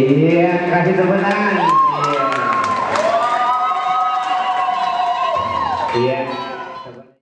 Iya, kasih tepuk tangan.